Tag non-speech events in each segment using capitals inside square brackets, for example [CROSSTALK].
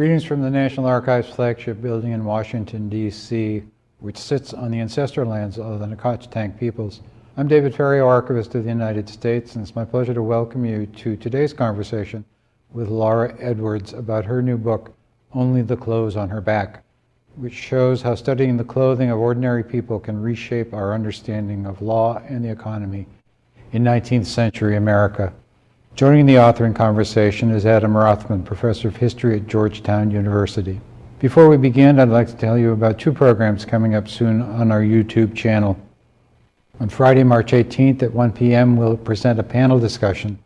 Greetings from the National Archives flagship building in Washington, D.C., which sits on the ancestral lands of the Nacotchtank peoples. I'm David Ferriero, Archivist of the United States, and it's my pleasure to welcome you to today's conversation with Laura Edwards about her new book, Only the Clothes on Her Back, which shows how studying the clothing of ordinary people can reshape our understanding of law and the economy in 19th century America. Joining the author in conversation is Adam Rothman, Professor of History at Georgetown University. Before we begin, I'd like to tell you about two programs coming up soon on our YouTube channel. On Friday, March 18th at 1 p.m., we'll present a panel discussion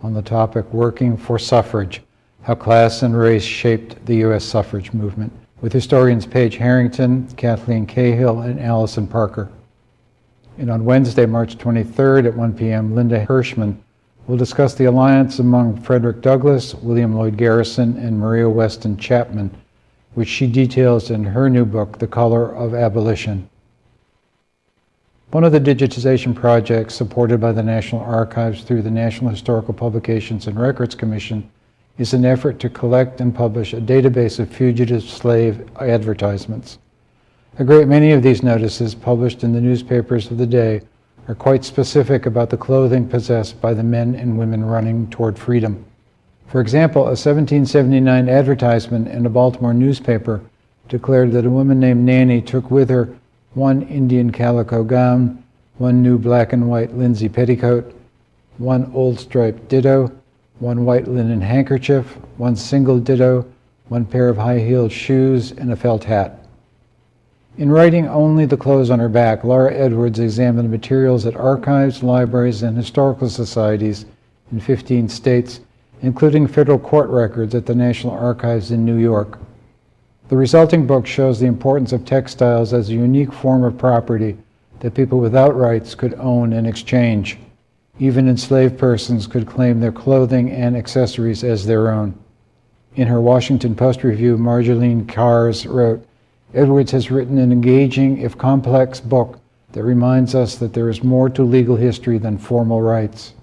on the topic Working for Suffrage, How Class and Race Shaped the U.S. Suffrage Movement, with historians Page Harrington, Cathleen Cahill, and Alison Parker. And on Wednesday, March 23rd at 1 p.m., Linda Hirshman will discuss the alliance among Frederick Douglass, William Lloyd Garrison, and Maria Weston Chapman, which she details in her new book, The Color of Abolition. One of the digitization projects supported by the National Archives through the National Historical Publications and Records Commission is an effort to collect and publish a database of fugitive slave advertisements. A great many of these notices published in the newspapers of the day are quite specific about the clothing possessed by the men and women running toward freedom. For example, a 1779 advertisement in a Baltimore newspaper declared that a woman named Nanny took with her one Indian calico gown, one new black and white linsey petticoat, one old striped ditto, one white linen handkerchief, one single ditto, one pair of high-heeled shoes, and a felt hat. In writing Only the Clothes on Her Back, Laura Edwards examined materials at archives, libraries, and historical societies in 15 states, including federal court records at the National Archives in New York. The resulting book shows the importance of textiles as a unique form of property that people without rights could own and exchange. Even enslaved persons could claim their clothing and accessories as their own. In her Washington Post review, Marjolein Kars wrote, Edwards has written an engaging, if complex, book that reminds us that there is more to legal history than formal rights.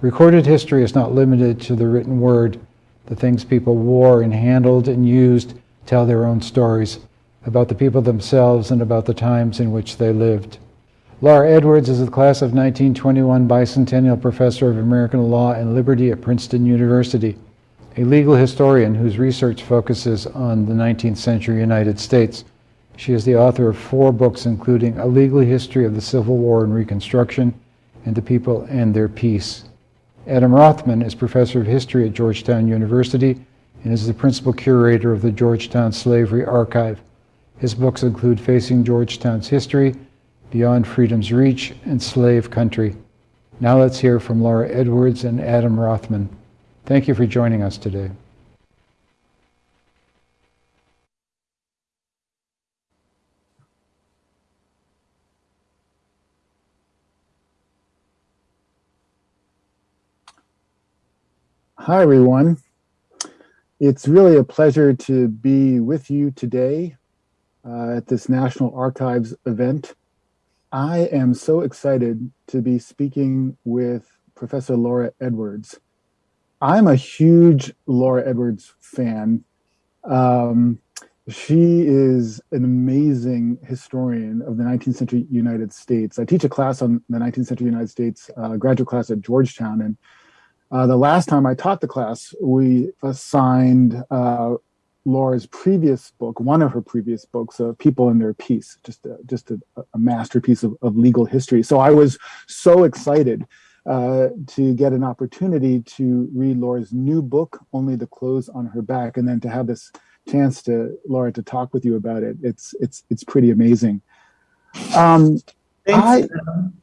Recorded history is not limited to the written word, the things people wore and handled and used tell their own stories about the people themselves and about the times in which they lived. Laura Edwards is the class of 1921 bicentennial professor of American law and liberty at Princeton University, a legal historian whose research focuses on the 19th century United States. She is the author of four books, including A Legal History of the Civil War and Reconstruction and the People and Their Peace. Adam Rothman is professor of history at Georgetown University and is the principal curator of the Georgetown Slavery Archive. His books include Facing Georgetown's History, Beyond Freedom's Reach, and Slave Country. Now let's hear from Laura Edwards and Adam Rothman. Thank you for joining us today. Hi, everyone. It's really a pleasure to be with you today uh, at this National Archives event. I am so excited to be speaking with Professor Laura Edwards. I'm a huge Laura Edwards fan. Um, she is an amazing historian of the 19th century United States. I teach a class on the 19th century United States, uh, graduate class at Georgetown, and uh, the last time I taught the class, we assigned uh, Laura's previous book, one of her previous books, uh, People and Their Peace, just a, just a, a masterpiece of, of, legal history. So I was so excited uh, to get an opportunity to read Laura's new book, Only the Clothes on Her Back, and then to have this chance to Laura to talk with you about it. It's it's it's pretty amazing. Um, Thanks.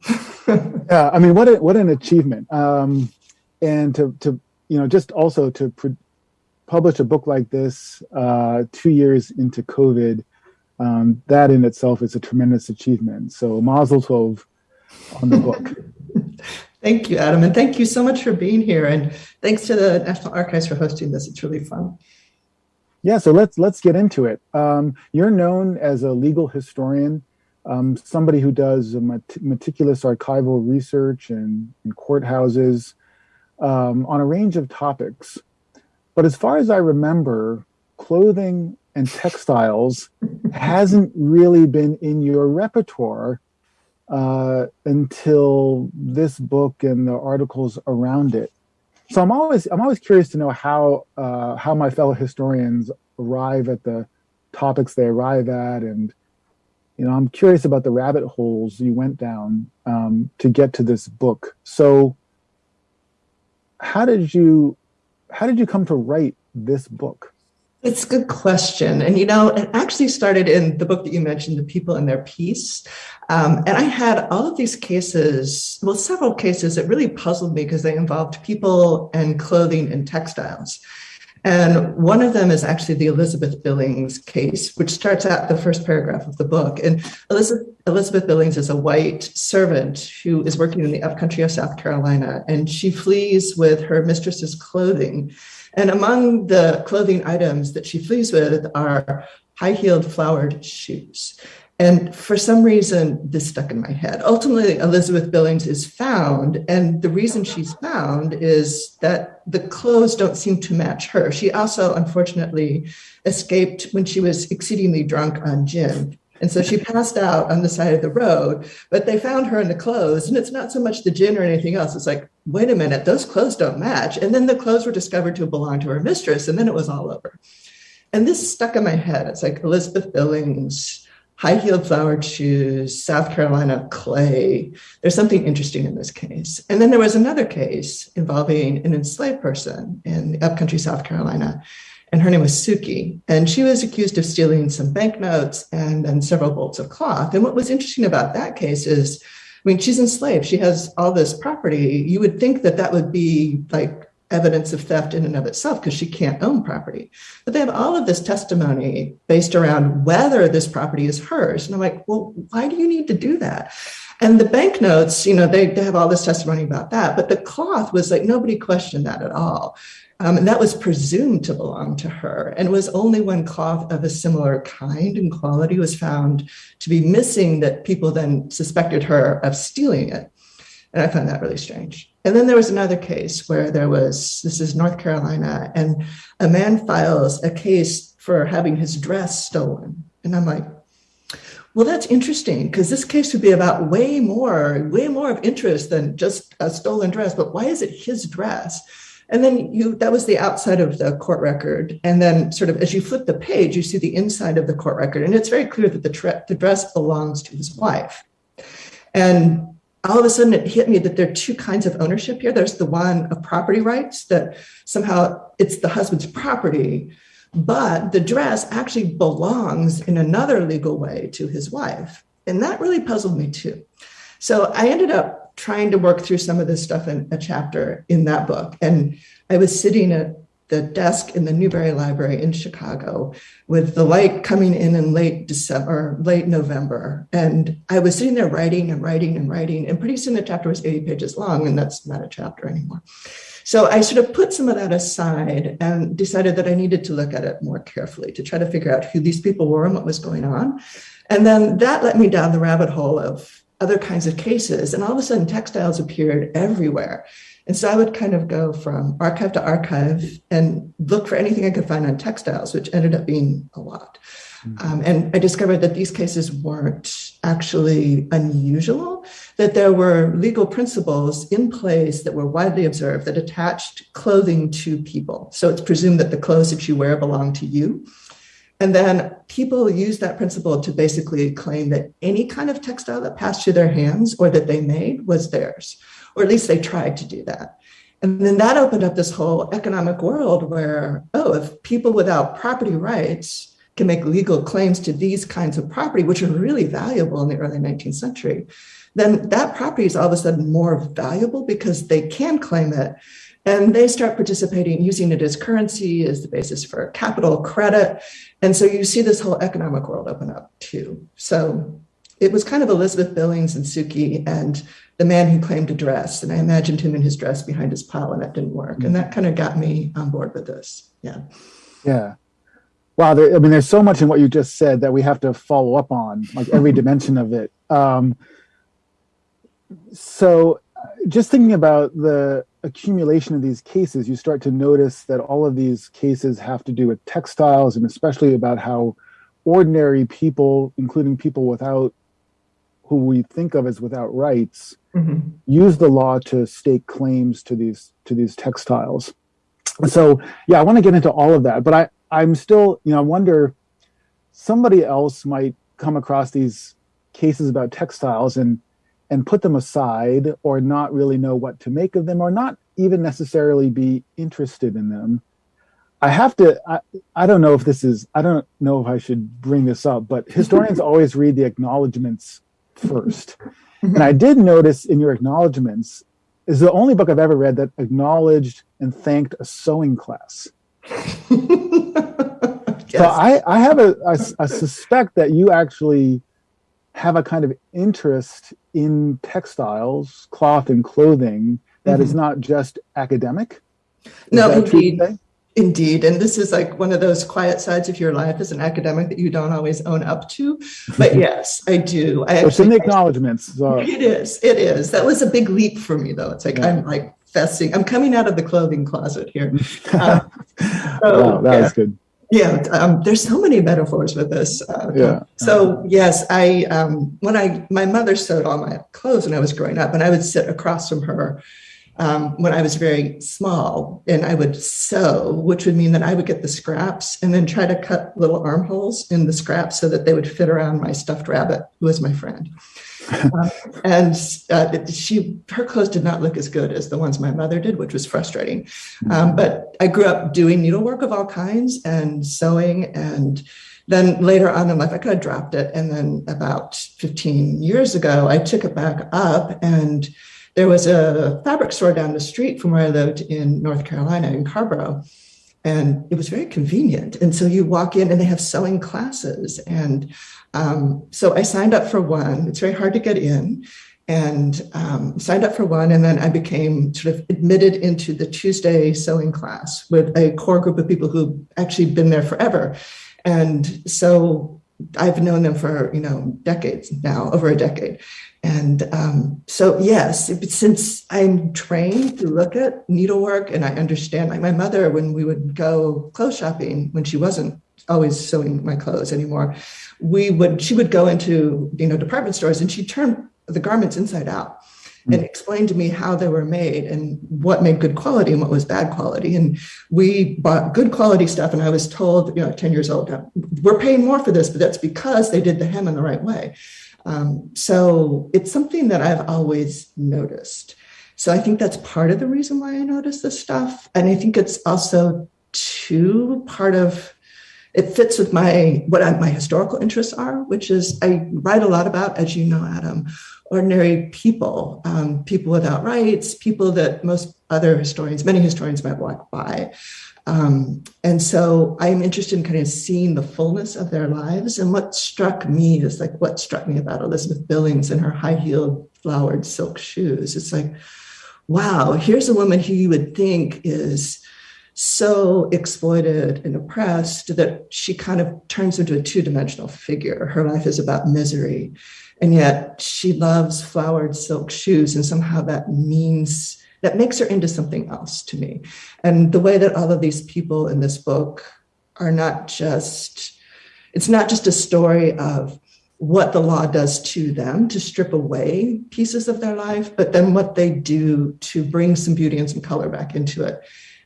I, [LAUGHS] [LAUGHS] yeah, I mean, what a, what an achievement. Um, and to, to you know, just also to publish a book like this uh, two years into COVID, um, that in itself is a tremendous achievement. So Mazel Tov on the book. [LAUGHS] thank you, Adam, and thank you so much for being here. And thanks to the National Archives for hosting this. It's really fun. Yeah, so let's let's get into it. Um, you're known as a legal historian, um, somebody who does meticulous archival research in, in courthouses, um, on a range of topics. But as far as I remember, clothing and textiles [LAUGHS] hasn't really been in your repertoire uh, until this book and the articles around it. So I'm always I'm always curious to know how uh, how my fellow historians arrive at the topics they arrive at, and you know I'm curious about the rabbit holes you went down um, to get to this book. So how did you how did you come to write this book? It's a good question. And, you know, it actually started in the book that you mentioned, The People and Their Peace. Um, and I had all of these cases, well, several cases that really puzzled me because they involved people and clothing and textiles. And one of them is actually the Elizabeth Billings case, which starts out the first paragraph of the book. And Elizabeth, Elizabeth Billings is a white servant who is working in the upcountry of South Carolina, and she flees with her mistress's clothing. And among the clothing items that she flees with are high heeled flowered shoes. And for some reason, this stuck in my head. Ultimately, Elizabeth Billings is found. And the reason she's found is that the clothes don't seem to match her. She also, unfortunately, escaped when she was exceedingly drunk on gin. And so she passed out on the side of the road, but they found her in the clothes. And it's not so much the gin or anything else. It's like, wait a minute, those clothes don't match. And then the clothes were discovered to belong to her mistress. And then it was all over. And this stuck in my head. It's like Elizabeth Billings, high heeled flowered shoes, South Carolina clay. There's something interesting in this case. And then there was another case involving an enslaved person in upcountry South Carolina. And her name was Suki. And she was accused of stealing some banknotes and then several bolts of cloth. And what was interesting about that case is, I mean, she's enslaved. She has all this property. You would think that that would be like evidence of theft in and of itself because she can't own property. But they have all of this testimony based around whether this property is hers. And I'm like, well, why do you need to do that? And the banknotes, you know, they, they have all this testimony about that. But the cloth was like, nobody questioned that at all. Um, and that was presumed to belong to her. And it was only when cloth of a similar kind and quality was found to be missing that people then suspected her of stealing it. And I found that really strange. And then there was another case where there was this is North Carolina, and a man files a case for having his dress stolen. And I'm like, well, that's interesting because this case would be about way more, way more of interest than just a stolen dress. But why is it his dress? And then you that was the outside of the court record. And then sort of as you flip the page, you see the inside of the court record. And it's very clear that the, tre- the dress belongs to his wife. And all of a sudden it hit me that there are two kinds of ownership here. There's the one of property rights that somehow it's the husband's property, but the dress actually belongs in another legal way to his wife. And that really puzzled me too. So I ended up trying to work through some of this stuff in a chapter in that book. And I was sitting at the desk in the Newberry Library in Chicago with the light coming in in late December, late November. And I was sitting there writing and writing and writing. And pretty soon the chapter was 80 pages long, and that's not a chapter anymore. So I sort of put some of that aside and decided that I needed to look at it more carefully to try to figure out who these people were and what was going on. And then that led me down the rabbit hole of other kinds of cases. And all of a sudden, textiles appeared everywhere. And so I would kind of go from archive to archive and look for anything I could find on textiles, which ended up being a lot. Um, and I discovered that these cases weren't actually unusual, that there were legal principles in place that were widely observed that attached clothing to people. So it's presumed that the clothes that you wear belong to you. And then people use that principle to basically claim that any kind of textile that passed through their hands or that they made was theirs or at least they tried to do that. And then that opened up this whole economic world where, oh, if people without property rights can make legal claims to these kinds of property, which are really valuable in the early 19th century, then that property is all of a sudden more valuable because they can claim it. And they start participating, using it as currency, as the basis for capital credit. And so you see this whole economic world open up too. So it was kind of Elizabeth Billings and Suki and the man who claimed a dress. And I imagined him in his dress behind his pile, and that didn't work. And mm-hmm. that kind of got me on board with this. Yeah. Yeah. Wow. There, I mean, there's so much in what you just said that we have to follow up on, like every [LAUGHS] dimension of it. Um, so just thinking about the accumulation of these cases, you start to notice that all of these cases have to do with textiles and especially about how ordinary people, including people without who we think of as without rights, Mhm. use the law to stake claims to these to these textiles. So yeah, I want to get into all of that, but I I'm still you know I wonder somebody else might come across these cases about textiles and and put them aside or not really know what to make of them or not even necessarily be interested in them. I have to I, I don't know if this is I don't know if I should bring this up, but historians [LAUGHS] always read the acknowledgments first. Mm-hmm. And I did notice in your acknowledgments is the only book I've ever read that acknowledged and thanked a sewing class. [LAUGHS] yes. So I, I have a, I, I suspect that you actually have a kind of interest in textiles, cloth, and clothing that is mm-hmm. not just academic. Is No, that true to indeed. Indeed. And this is like one of those quiet sides of your life as an academic that you don't always own up to. But mm-hmm. yes, I do. I It's in the acknowledgments. So it is. It is. That was a big leap for me, though. It's like Yeah. I'm like I'm coming out of the clothing closet here. [LAUGHS] Uh, wow, that yeah. was good. Yeah, um, there's so many metaphors with this. Uh, Yeah. So yes, I um, when I my mother sewed all my clothes when I was growing up, and I would sit across from her um, when I was very small, and I would sew, which would mean that I would get the scraps and then try to cut little armholes in the scraps so that they would fit around my stuffed rabbit, who was my friend. [LAUGHS] Um, and uh, she, her clothes did not look as good as the ones my mother did, which was frustrating. Um, but I grew up doing needlework of all kinds and sewing. And then later on in life, I kind of dropped it. And then about 15 years ago, I took it back up. And there was a fabric store down the street from where I lived in North Carolina, in Carrboro. And it was very convenient. And so you walk in and they have sewing classes. And um, so I signed up for one. It's very hard to get in and um, signed up for one. And then I became sort of admitted into the Tuesday sewing class with a core group of people who've actually been there forever. And so I've known them for, you know, decades now, over a decade. And um, so, yes, since I'm trained to look at needlework and I understand, like my mother, when we would go clothes shopping, when she wasn't always sewing my clothes anymore, we would, she would go into, you know, department stores and she'd turn the garments inside out and explained to me how they were made and what made good quality and what was bad quality. And we bought good quality stuff. And I was told, you know, 10 years old, we're paying more for this, but that's because they did the hem in the right way. Um, so it's something that I've always noticed. So I think that's part of the reason why I notice this stuff. And I think it's also too part of it fits with my what I, my historical interests are, which is I write a lot about, as you know, Adam, ordinary people, um, people without rights, people that most other historians, many historians might walk by. Um, and so I'm interested in kind of seeing the fullness of their lives. And what struck me is like what struck me about Elizabeth Billings and her high heeled flowered silk shoes. It's like, wow, here's a woman who you would think is so exploited and oppressed that she kind of turns into a two dimensional figure. Her life is about misery. And yet she loves flowered silk shoes. And somehow that means, that makes her into something else to me. And the way that all of these people in this book are not just, it's not just a story of what the law does to them to strip away pieces of their life, but then what they do to bring some beauty and some color back into it.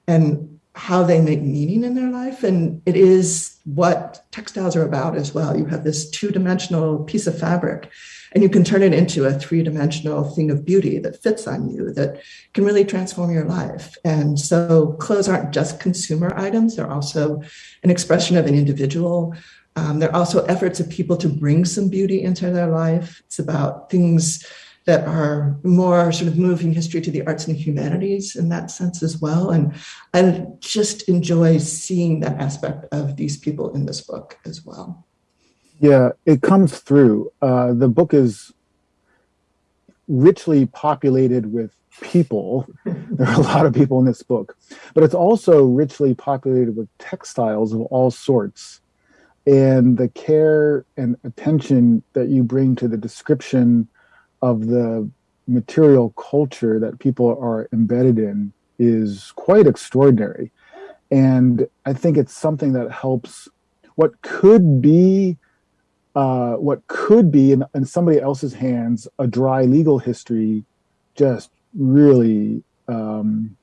And how they make meaning in their life. And it is what textiles are about as well. You have this two dimensional piece of fabric, and you can turn it into a three dimensional thing of beauty that fits on you, that can really transform your life. And so clothes aren't just consumer items, they're also an expression of an individual. Um, they're also efforts of people to bring some beauty into their life. It's about things that are more sort of moving history to the arts and humanities in that sense as well. And I just enjoy seeing that aspect of these people in this book as well. Yeah, it comes through. Uh, the book is richly populated with people. [LAUGHS] there are a lot of people in this book, but it's also richly populated with textiles of all sorts. And the care and attention that you bring to the description of the material culture that people are embedded in is quite extraordinary. And I think it's something that helps what could be uh, what could be in, in, somebody else's hands a dry legal history just really um,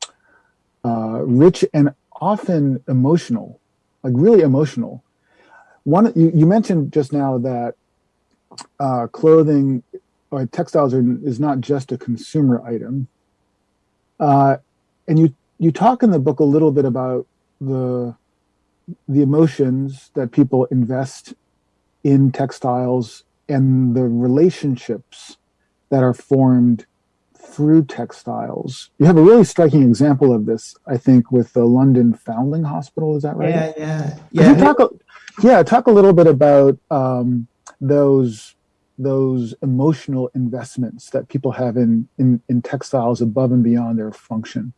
uh, rich and often emotional like really emotional one you, you mentioned just now that uh, clothing or textiles are, is not just a consumer item uh, and you you talk in the book a little bit about the the emotions that people invest in textiles and the relationships that are formed through textiles. You have a really striking example of this, I think, with the London Foundling Hospital. Is that right? Yeah, yeah, yeah. Talk a, yeah, talk a little bit about um, those those emotional investments that people have in, in in textiles above and beyond their function.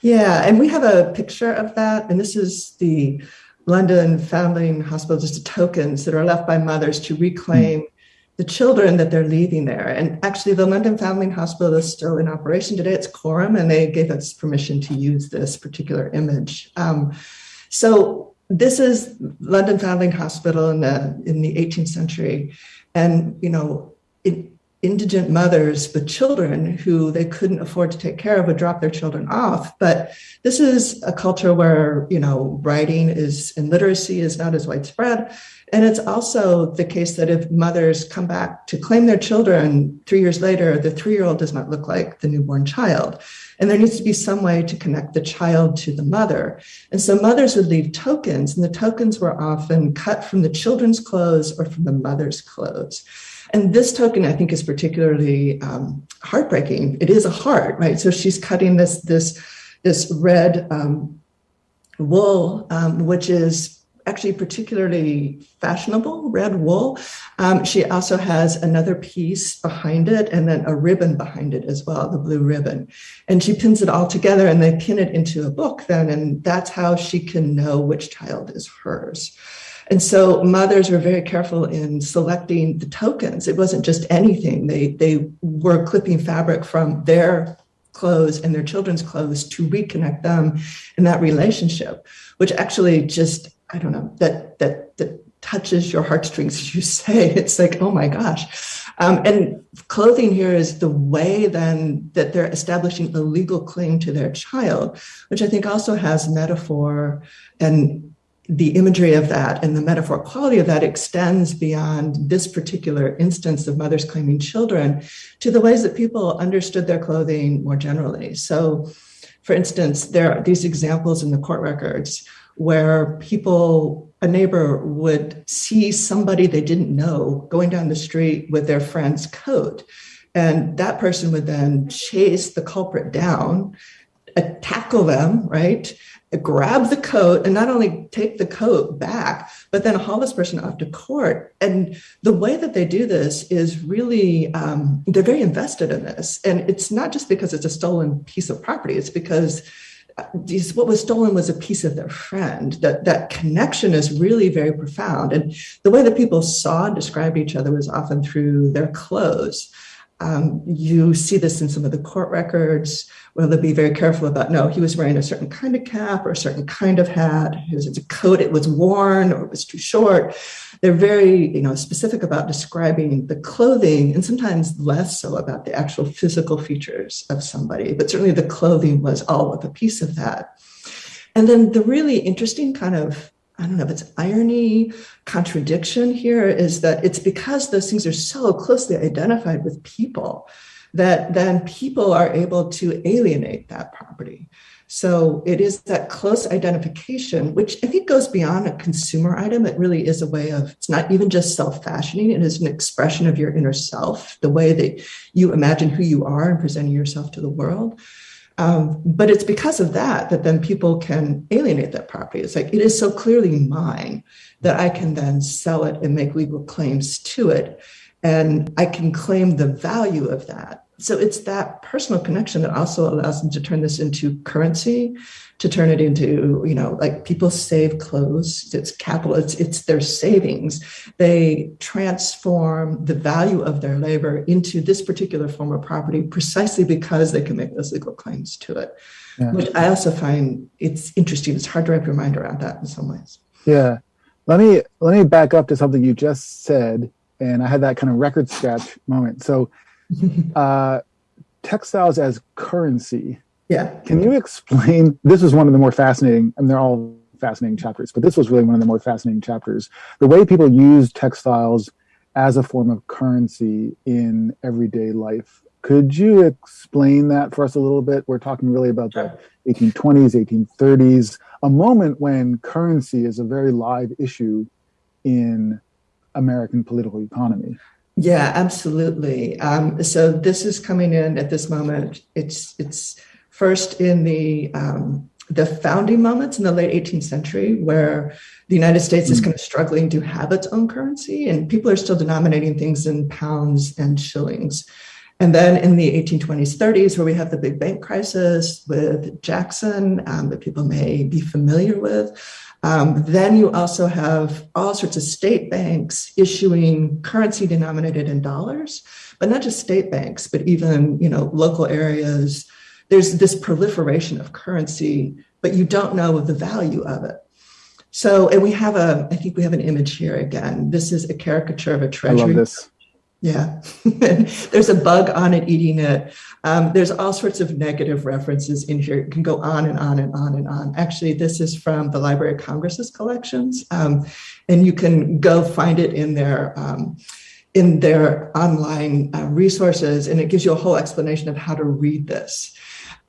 Yeah, and we have a picture of that, and this is the London Foundling Hospital, just the tokens that are left by mothers to reclaim the children that they're leaving there. And actually, the London Foundling Hospital is still in operation today. It's Coram, and they gave us permission to use this particular image. Um, so this is London Foundling Hospital in the in the 18th century, and you know it indigent mothers with children who they couldn't afford to take care of would drop their children off. But this is a culture where, you know, writing is and literacy is not as widespread. And it's also the case that if mothers come back to claim their children three years later, the three year old does not look like the newborn child. And there needs to be some way to connect the child to the mother. And so mothers would leave tokens, and the tokens were often cut from the children's clothes or from the mother's clothes. And this token, I think, is particularly um, heartbreaking. It is a heart, right? So she's cutting this this this red um, wool, um, which is actually particularly fashionable red wool. Um, she also has another piece behind it and then a ribbon behind it as well, the blue ribbon. And she pins it all together and they pin it into a book then, and that's how she can know which child is hers. And so mothers were very careful in selecting the tokens. It wasn't just anything. They they were clipping fabric from their clothes and their children's clothes to reconnect them in that relationship, which actually just I don't know that that that touches your heartstrings, as you say. [LAUGHS] It's like oh my gosh. Um, and clothing here is the way then that they're establishing a legal claim to their child, which I think also has metaphor and the imagery of that and the metaphor quality of that extends beyond this particular instance of mothers claiming children to the ways that people understood their clothing more generally. So, for instance, there are these examples in the court records where people, a neighbor would see somebody they didn't know going down the street with their friend's coat. And that person would then chase the culprit down, tackle them, right? Grab the coat and not only take the coat back, but then haul this person off to court. And the way that they do this is really, um, they're very invested in this. And it's not just because it's a stolen piece of property, it's because uh, these, what was stolen was a piece of their friend. That that connection is really very profound. And the way that people saw and described each other was often through their clothes. Um, you see this in some of the court records where they'll be very careful about no, he was wearing a certain kind of cap or a certain kind of hat. Was a coat, it was worn or it was too short. They're very, you know, specific about describing the clothing and sometimes less so about the actual physical features of somebody. But certainly the clothing was all of a piece of that. And then the really interesting kind of I don't know if it's irony, contradiction here is that it's because those things are so closely identified with people that then people are able to alienate that property. So it is that close identification, which I think goes beyond a consumer item. It really is a way of, it's not even just self fashioning, it is an expression of your inner self, the way that you imagine who you are and presenting yourself to the world. Um, but it's because of that that then people can alienate that property. It's like it is so clearly mine that I can then sell it and make legal claims to it. And I can claim the value of that so it's that personal connection that also allows them to turn this into currency, to turn it into, you know, like people save clothes, it's capital, it's, it's their savings. They transform the value of their labor into this particular form of property precisely because they can make those legal claims to it, yeah. which I also find it's interesting. It's hard to wrap your mind around that in some ways. Yeah. Let me let me back up to something you just said, and I had that kind of record scratch moment. So [LAUGHS] uh, textiles as currency. Yeah. Can you explain? This is one of the more fascinating, and they're all fascinating chapters, but this was really one of the more fascinating chapters. The way people use textiles as a form of currency in everyday life. Could you explain that for us a little bit? We're talking really about the 1820s, 1830s, a moment when currency is a very live issue in American political economy. Yeah, absolutely. Um, so this is coming in at this moment. It's it's first in the um, the founding moments in the late 18th century, where the United States is hmm. kind of struggling to have its own currency, and people are still denominating things in pounds and shillings. And then in the 1820s, 30s, where we have the big bank crisis with Jackson um, that people may be familiar with, um, then you also have all sorts of state banks issuing currency denominated in dollars, but not just state banks, but even you know local areas. There's this proliferation of currency, but you don't know the value of it. So, and we have a, I think we have an image here again. This is a caricature of a treasury. I love this. Yeah, [LAUGHS] there's a bug on it eating it. Um, there's all sorts of negative references in here. It can go on and on and on and on. Actually, this is from the Library of Congress's collections, um, and you can go find it in their um, in their online uh, resources, and it gives you a whole explanation of how to read this.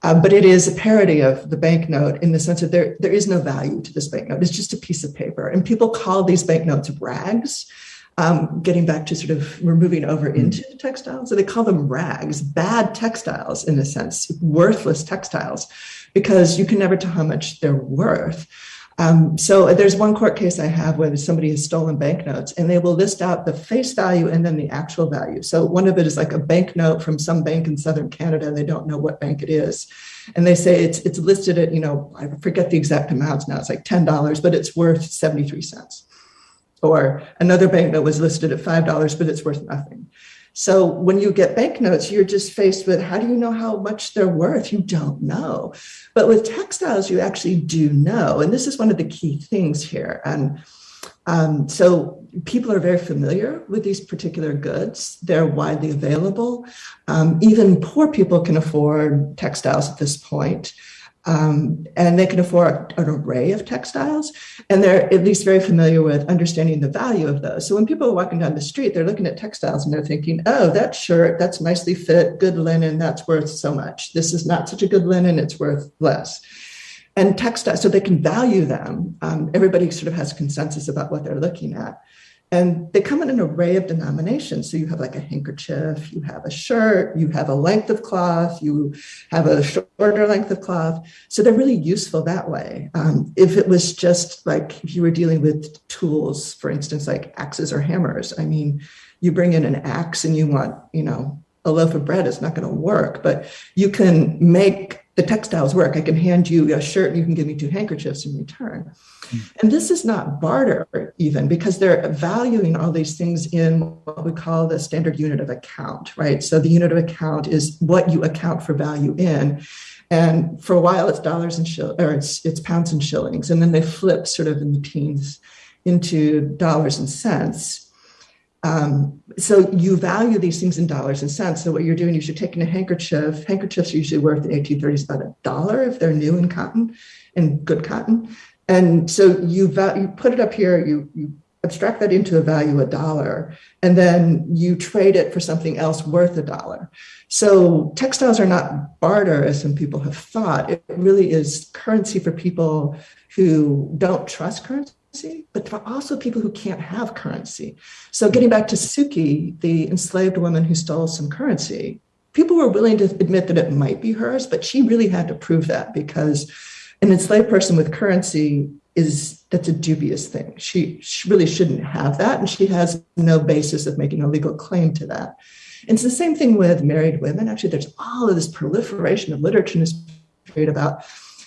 Uh, but it is a parody of the banknote in the sense that there, there is no value to this banknote. It's just a piece of paper. And people call these banknotes rags um, getting back to sort of we're moving over hmm. into textiles. So they call them rags, bad textiles in a sense, worthless textiles, because you can never tell how much they're worth. Um, so there's one court case I have where somebody has stolen banknotes and they will list out the face value and then the actual value. So one of it is like a banknote from some bank in Southern Canada and they don't know what bank it is. And they say it's it's listed at, you know, I forget the exact amounts now, it's like $10, but it's worth 73 cents or another banknote was listed at $5, but it's worth nothing. So when you get banknotes, you're just faced with how do you know how much they're worth? You don't know. But with textiles, you actually do know. And this is one of the key things here. And um, so people are very familiar with these particular goods. They're widely available. Um, even poor people can afford textiles at this point. Um, and they can afford an array of textiles and they're at least very familiar with understanding the value of those. So when people are walking down the street they're looking at textiles and they're thinking oh that shirt that's nicely fit good linen that's worth so much. This is not such a good linen it's worth less. And textiles so they can value them. Um, everybody sort of has consensus about what they're looking at and they come in an array of denominations. So you have like a handkerchief, you have a shirt, you have a length of cloth, you have a shorter length of cloth. So they're really useful that way. Um, if it was just like if you were dealing with tools, for instance, like axes or hammers, I mean, you bring in an axe and you want, you know, a loaf of bread, it's not going to work, but you can make the textiles work. I can hand you a shirt and you can give me two handkerchiefs in return. And this is not barter, even because they're valuing all these things in what we call the standard unit of account, right? So the unit of account is what you account for value in. And for a while, it's dollars and shill, or it's it's pounds and shillings, and then they flip sort of in the teens into dollars and cents. Um, so you value these things in dollars and cents. So what you're doing is you're taking a handkerchief. Handkerchiefs are usually worth in 1830s about a dollar if they're new in cotton and good cotton. And so you, you put it up here, you, you abstract that into a value a dollar, and then you trade it for something else worth a dollar. So textiles are not barter, as some people have thought. It really is currency for people who don't trust currency, but for also people who can't have currency. So getting back to Suki, the enslaved woman who stole some currency, people were willing to admit that it might be hers, but she really had to prove that because an enslaved person with currency is that's a dubious thing. She, she really shouldn't have that, and she has no basis of making a legal claim to that. And it's the same thing with married women. Actually, there's all of this proliferation of literature in this period about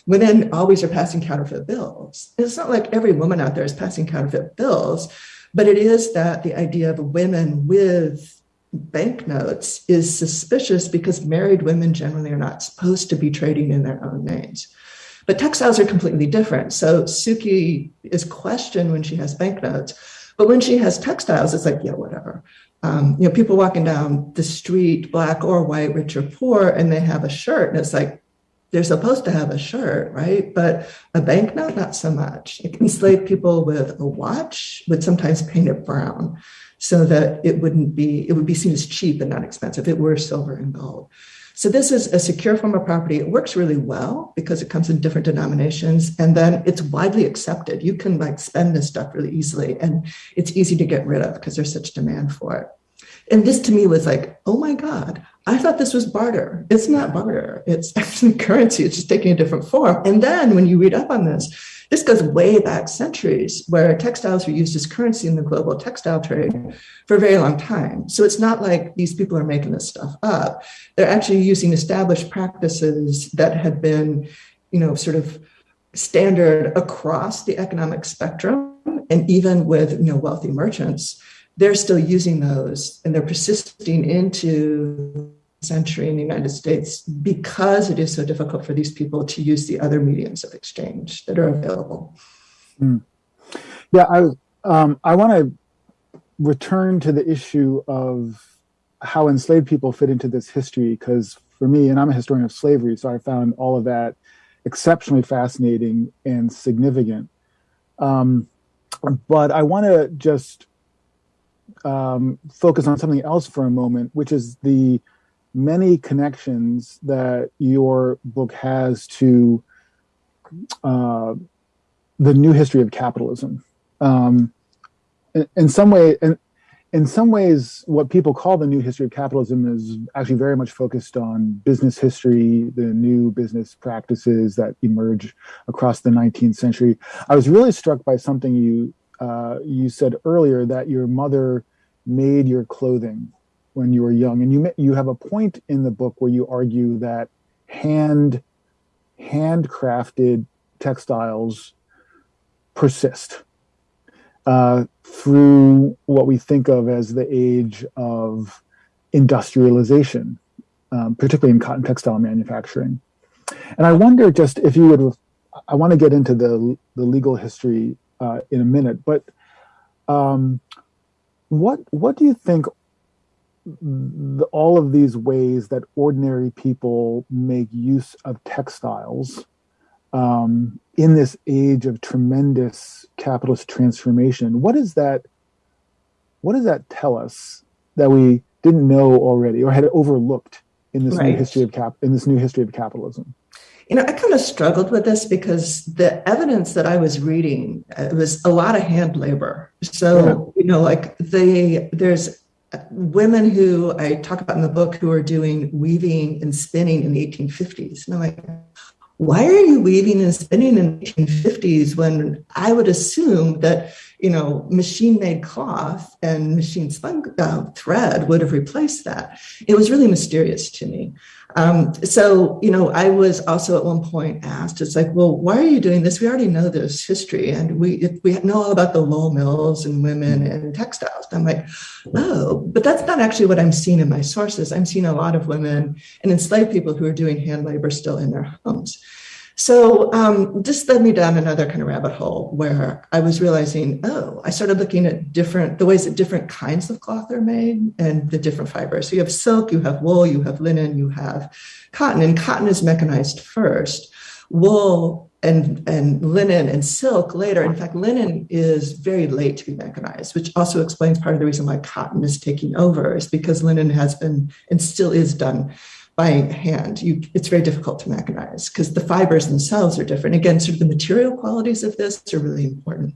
women always are passing counterfeit bills. It's not like every woman out there is passing counterfeit bills, but it is that the idea of women with banknotes is suspicious because married women generally are not supposed to be trading in their own names. But textiles are completely different. So Suki is questioned when she has banknotes, but when she has textiles, it's like, yeah, whatever. Um, you know, people walking down the street, black or white, rich or poor, and they have a shirt, and it's like, they're supposed to have a shirt, right? But a banknote, not so much. Enslaved people with a watch would sometimes paint it brown so that it wouldn't be, it would be seen as cheap and not expensive. It were silver and gold. So this is a secure form of property. It works really well because it comes in different denominations and then it's widely accepted. You can like spend this stuff really easily and it's easy to get rid of because there's such demand for it. And this to me was like, oh my God, I thought this was barter. It's not barter. It's [LAUGHS] actually currency. It's just taking a different form. And then when you read up on this, this goes way back centuries where textiles were used as currency in the global textile trade for a very long time. So it's not like these people are making this stuff up. They're actually using established practices that had been, you know, sort of standard across the economic spectrum and even with, you know, wealthy merchants they're still using those and they're persisting into century in the United States because it is so difficult for these people to use the other mediums of exchange that are available. Mm. Yeah, I um, I want to return to the issue of how enslaved people fit into this history because for me, and I'm a historian of slavery, so I found all of that exceptionally fascinating and significant. Um, but I want to just um, focus on something else for a moment, which is the many connections that your book has to uh, the new history of capitalism. Um, in, in, some way, in, in some ways, what people call the new history of capitalism is actually very much focused on business history, the new business practices that emerge across the 19th century. I was really struck by something you uh, you said earlier that your mother made your clothing when you were young, and you you have a point in the book where you argue that hand handcrafted textiles persist uh, through what we think of as the age of industrialization, um, particularly in cotton textile manufacturing. And I wonder just if you would, I want to get into the, the legal history uh, in a minute, but um, what what do you think the, all of these ways that ordinary people make use of textiles um, in this age of tremendous capitalist transformation? What is that what does that tell us that we didn't know already or had overlooked in this right. new history of cap in this new history of capitalism you know, I kind of struggled with this because the evidence that I was reading uh, was a lot of hand labor. So, yeah. you know, like they, there's women who I talk about in the book who are doing weaving and spinning in the 1850s. And I'm like, why are you weaving and spinning in the 1850s when I would assume that, you know, machine made cloth and machine spun uh, thread would have replaced that? It was really mysterious to me. Um, so, you know, I was also at one point asked, it's like, well, why are you doing this? We already know this history and we, we know all about the Lowell mills and women and textiles. And I'm like, oh, but that's not actually what I'm seeing in my sources. I'm seeing a lot of women and enslaved people who are doing hand labor still in their homes. So um, this led me down another kind of rabbit hole where I was realizing, oh, I started looking at different the ways that different kinds of cloth are made and the different fibers. So you have silk, you have wool, you have linen, you have cotton, and cotton is mechanized first. Wool and, and linen and silk later. In fact, linen is very late to be mechanized, which also explains part of the reason why cotton is taking over, is because linen has been and still is done by hand. You, it's very difficult to mechanize because the fibers themselves are different. Again, sort of the material qualities of this are really important.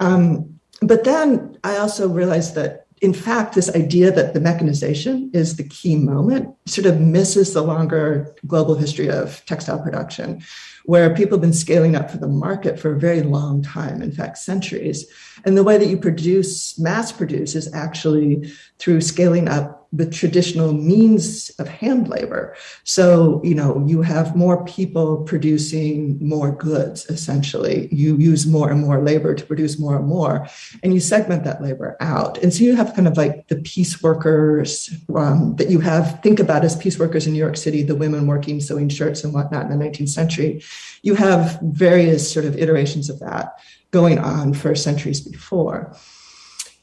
Um, but then I also realized that in fact, this idea that the mechanization is the key moment sort of misses the longer global history of textile production, where people have been scaling up for the market for a very long time, in fact, centuries. And the way that you produce, mass produce, is actually through scaling up the traditional means of hand labor. So, you know, you have more people producing more goods, essentially. You use more and more labor to produce more and more, and you segment that labor out. And so you have kind of like the piece workers um, that you have, think about as piece workers in New York City, the women working sewing shirts and whatnot in the 19th century. You have various sort of iterations of that going on for centuries before.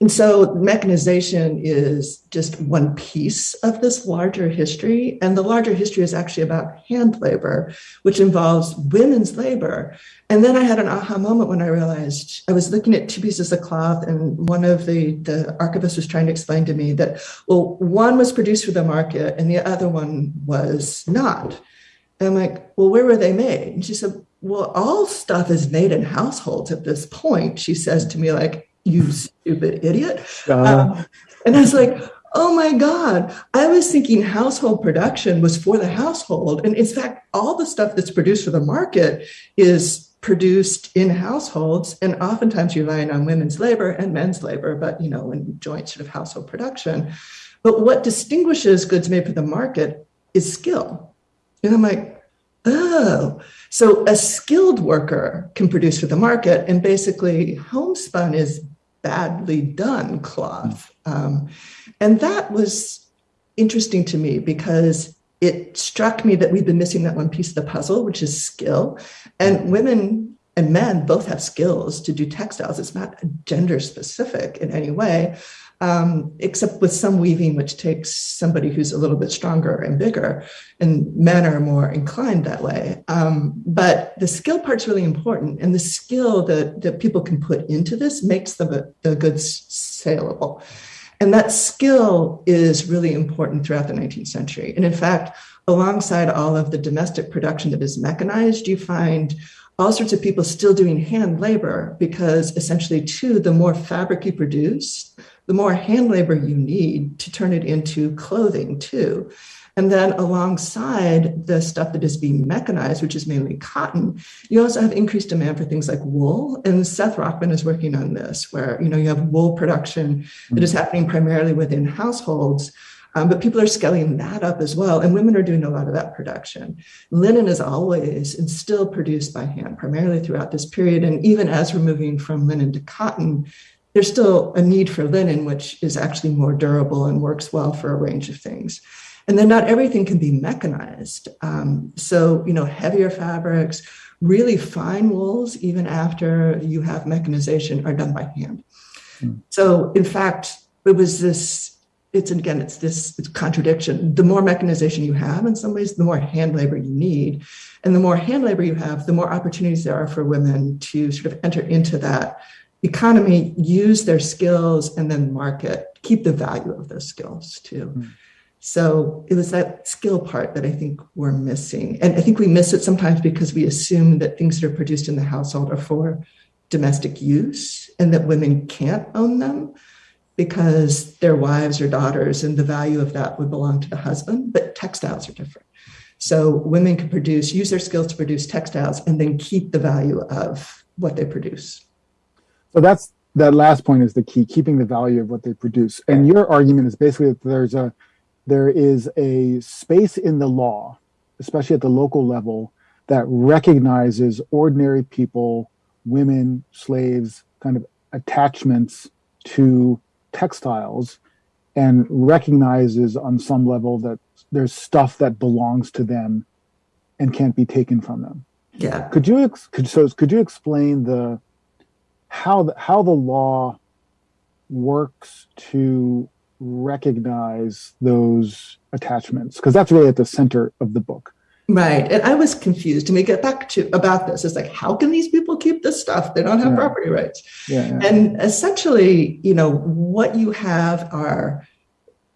And so mechanization is just one piece of this larger history. And the larger history is actually about hand labor, which involves women's labor. And then I had an aha moment when I realized I was looking at two pieces of cloth, and one of the, the archivists was trying to explain to me that, well, one was produced for the market and the other one was not. And I'm like, well, where were they made? And she said, well, all stuff is made in households at this point. She says to me, like, you stupid idiot. Uh, um, and I was like, oh my God, I was thinking household production was for the household. And in fact, all the stuff that's produced for the market is produced in households and oftentimes relying on women's labor and men's labor, but you know, in joint sort of household production. But what distinguishes goods made for the market is skill. And I'm like, oh, so a skilled worker can produce for the market, and basically homespun is badly done cloth. Um, and that was interesting to me because it struck me that we've been missing that one piece of the puzzle, which is skill. And women and men both have skills to do textiles. It's not gender specific in any way um, except with some weaving, which takes somebody who's a little bit stronger and bigger, and men are more inclined that way. Um, but the skill part's really important, and the skill that, that people can put into this makes the, the goods saleable. And that skill is really important throughout the 19th century. And in fact, alongside all of the domestic production that is mechanized, you find all sorts of people still doing hand labor because essentially, too, the more fabric you produce, the more hand labor you need to turn it into clothing too. And then alongside the stuff that is being mechanized, which is mainly cotton, you also have increased demand for things like wool. And Seth Rockman is working on this, where you know you have wool production that is mm. happening primarily within households. Um, but people are scaling that up as well. And women are doing a lot of that production. Linen is always and still produced by hand, primarily throughout this period. And even as we're moving from linen to cotton, there's still a need for linen, which is actually more durable and works well for a range of things. And then not everything can be mechanized. Um, so, you know, heavier fabrics, really fine wools, even after you have mechanization, are done by hand. Mm. So, in fact, it was this, it's again, it's this it's contradiction. The more mechanization you have, in some ways, the more hand labor you need. And the more hand labor you have, the more opportunities there are for women to sort of enter into that economy use their skills and then market, keep the value of those skills too. Mm. So it was that skill part that I think we're missing. And I think we miss it sometimes because we assume that things that are produced in the household are for domestic use and that women can't own them because their wives or daughters and the value of that would belong to the husband. But textiles are different. So women can produce, use their skills to produce textiles and then keep the value of what they produce. So that's that last point is the key, keeping the value of what they produce. And your argument is basically that there's a there is a space in the law, especially at the local level, that recognizes ordinary people, women, slaves, kind of attachments to textiles and recognizes on some level that there's stuff that belongs to them and can't be taken from them. Yeah. Could you could so could you explain the how the, how the law works to recognize those attachments because that's really at the center of the book right and i was confused to we get back to about this it's like how can these people keep this stuff they don't have yeah. property rights yeah, yeah. and essentially you know what you have are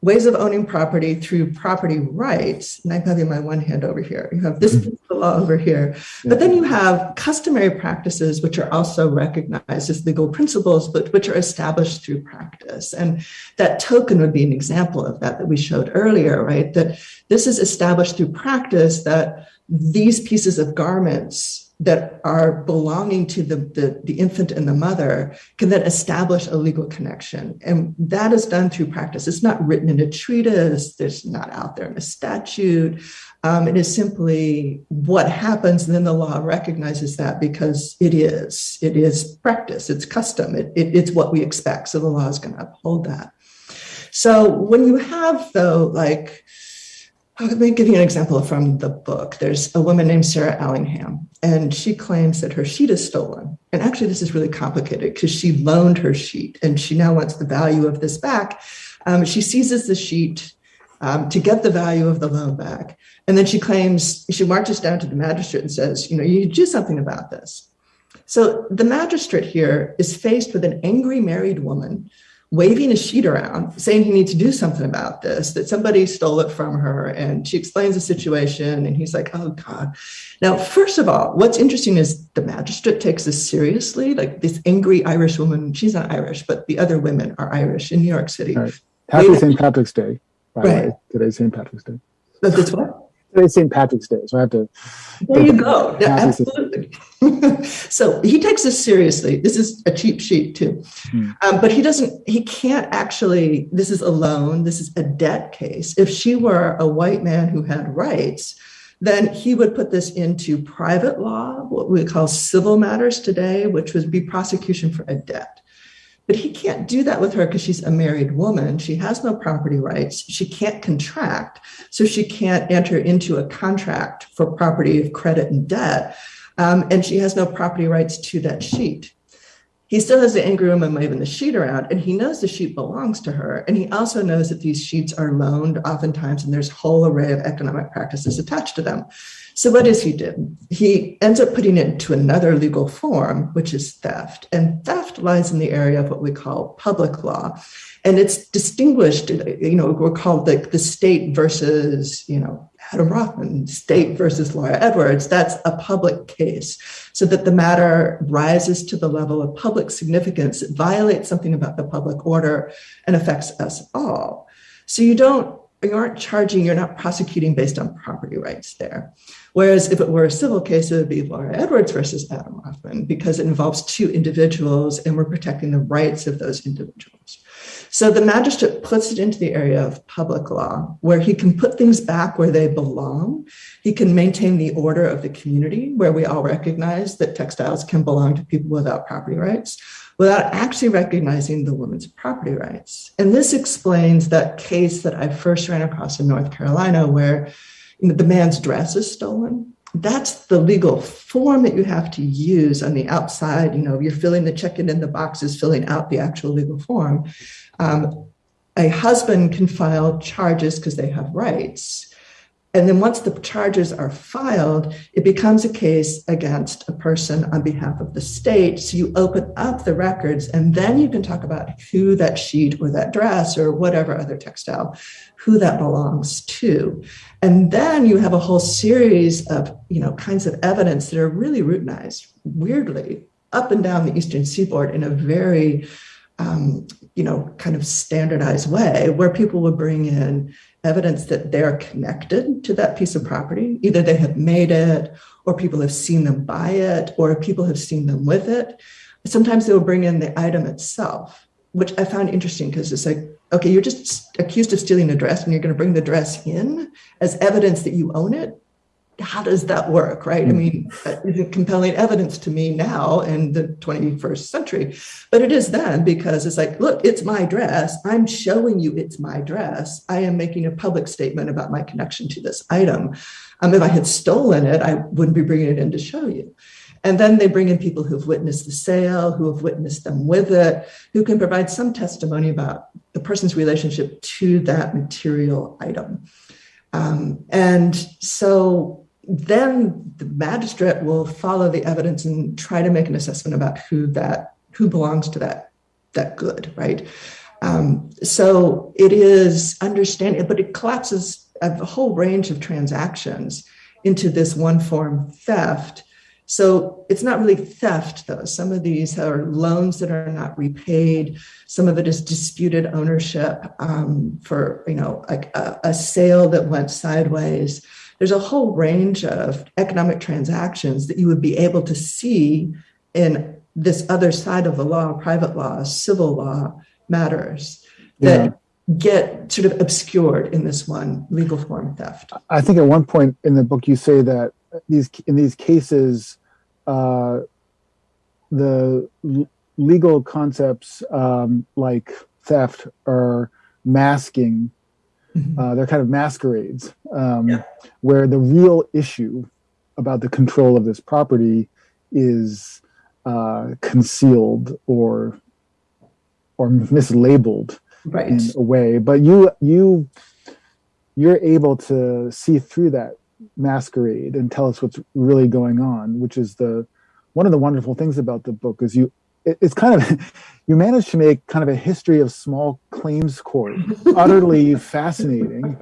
ways of owning property through property rights. And I'm having my one hand over here. You have this mm-hmm. piece of law over here. But then you have customary practices, which are also recognized as legal principles, but which are established through practice. And that token would be an example of that that we showed earlier, right? That this is established through practice that these pieces of garments that are belonging to the, the, the, infant and the mother can then establish a legal connection. And that is done through practice. It's not written in a treatise, there's not out there in a statute. Um, it is simply what happens, and then the law recognizes that because it is. It is practice, it's custom, it, it, it's what we expect. So the law is going to uphold that. So when you have, though, like, let me give you an example from the book. There's a woman named Sarah Allingham, and she claims that her sheet is stolen. And actually, this is really complicated because she loaned her sheet and she now wants the value of this back. Um, she seizes the sheet um, to get the value of the loan back. And then she claims, she marches down to the magistrate and says, you know, you do something about this. So the magistrate here is faced with an angry married woman waving a sheet around saying he needs to do something about this, that somebody stole it from her. And she explains the situation. And he's like, oh God. Now, first of all, what's interesting is the magistrate takes this seriously. Like this angry Irish woman, she's not Irish, but the other women are Irish in New York City. Right. Happy St. Patrick's Day. By right. the way. Today's St. Patrick's Day. That's what? Today's St. Patrick's Day, so I have to. There you go. [LAUGHS] Yeah, absolutely. [LAUGHS] so he takes this seriously. This is a cheap sheet too, hmm. um, but he doesn't. He can't actually. This is a loan. This is a debt case. If she were a white man who had rights, then he would put this into private law, what we call civil matters today, which would be prosecution for a debt. But he can't do that with her because she's a married woman. She has no property rights. She can't contract. So she can't enter into a contract for property of credit and debt. Um, and she has no property rights to that sheet. He still has the angry woman waving the sheet around, and he knows the sheet belongs to her. And he also knows that these sheets are loaned oftentimes, and there's a whole array of economic practices attached to them. So what does he do? He ends up putting it into another legal form, which is theft. And theft lies in the area of what we call public law. And it's distinguished, you know, we're called the state versus, you know, Adam Rothman, state versus Laura Edwards. That's a public case. So that the matter rises to the level of public significance, it violates something about the public order and affects us all. So you don't you aren't charging, you're not prosecuting based on property rights there. Whereas if it were a civil case, it would be Laura Edwards versus Adam Rothman because it involves two individuals and we're protecting the rights of those individuals. So the magistrate puts it into the area of public law where he can put things back where they belong. He can maintain the order of the community where we all recognize that textiles can belong to people without property rights without actually recognizing the woman's property rights. And this explains that case that I first ran across in North Carolina where the man's dress is stolen. That's the legal form that you have to use on the outside. You know, you're filling the check-in in the boxes, filling out the actual legal form. Um, a husband can file charges because they have rights and then once the charges are filed, it becomes a case against a person on behalf of the state. So you open up the records and then you can talk about who that sheet or that dress or whatever other textile, who that belongs to. And then you have a whole series of, you know, kinds of evidence that are really routinized, weirdly, up and down the Eastern seaboard in a very um, you know, kind of standardized way where people would bring in evidence that they're connected to that piece of property. Either they have made it, or people have seen them buy it, or people have seen them with it. Sometimes they'll bring in the item itself, which I found interesting because it's like, okay, you're just accused of stealing a dress and you're going to bring the dress in as evidence that you own it how does that work, right? I hmm. mean, is compelling evidence to me now in the 21st century? But it is then because it's like, look, it's my dress. I'm showing you it's my dress. I am making a public statement about my connection to this item. Um, if I had stolen it, I wouldn't be bringing it in to show you. And then they bring in people who've witnessed the sale, who have witnessed them with it, who can provide some testimony about the person's relationship to that material item. Um, and so then the magistrate will follow the evidence and try to make an assessment about who that who belongs to that that good, right? Um, so it is understanding, but it collapses a whole range of transactions into this one form theft. So it's not really theft, though. Some of these are loans that are not repaid. Some of it is disputed ownership um, for, you know, like a, a sale that went sideways there's a whole range of economic transactions that you would be able to see in this other side of the law, private law, civil law matters that Yeah. get sort of obscured in this one legal form theft. I think at one point in the book you say that these in these cases, uh, the l- legal concepts um, like theft are masking. Mhm. Uh, they're kind of masquerades, um, Yeah. where the real issue about the control of this property is uh, concealed or or mislabeled Right. in a way but you you you're able to see through that masquerade and tell us what's really going on which is the one of the wonderful things about the book is you it, it's kind of [LAUGHS] you managed to make kind of a history of small claims court [LAUGHS] utterly fascinating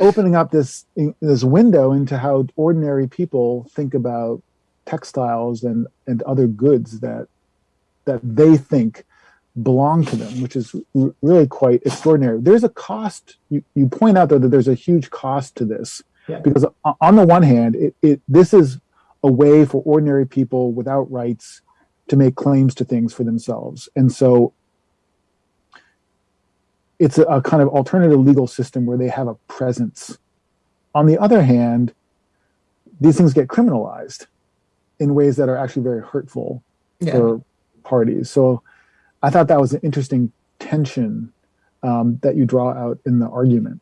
opening up this this window into how ordinary people think about textiles and and other goods that that they think belong to them, which is r- really quite extraordinary. There's a cost. You, you point out though that there's a huge cost to this Yeah. because on the one hand, it, it this is a way for ordinary people without rights to make claims to things for themselves, and so it's a, a kind of alternative legal system where they have a presence. On the other hand, these things get criminalized in ways that are actually very hurtful Yeah. for parties. So I thought that was an interesting tension um, that you draw out in the argument.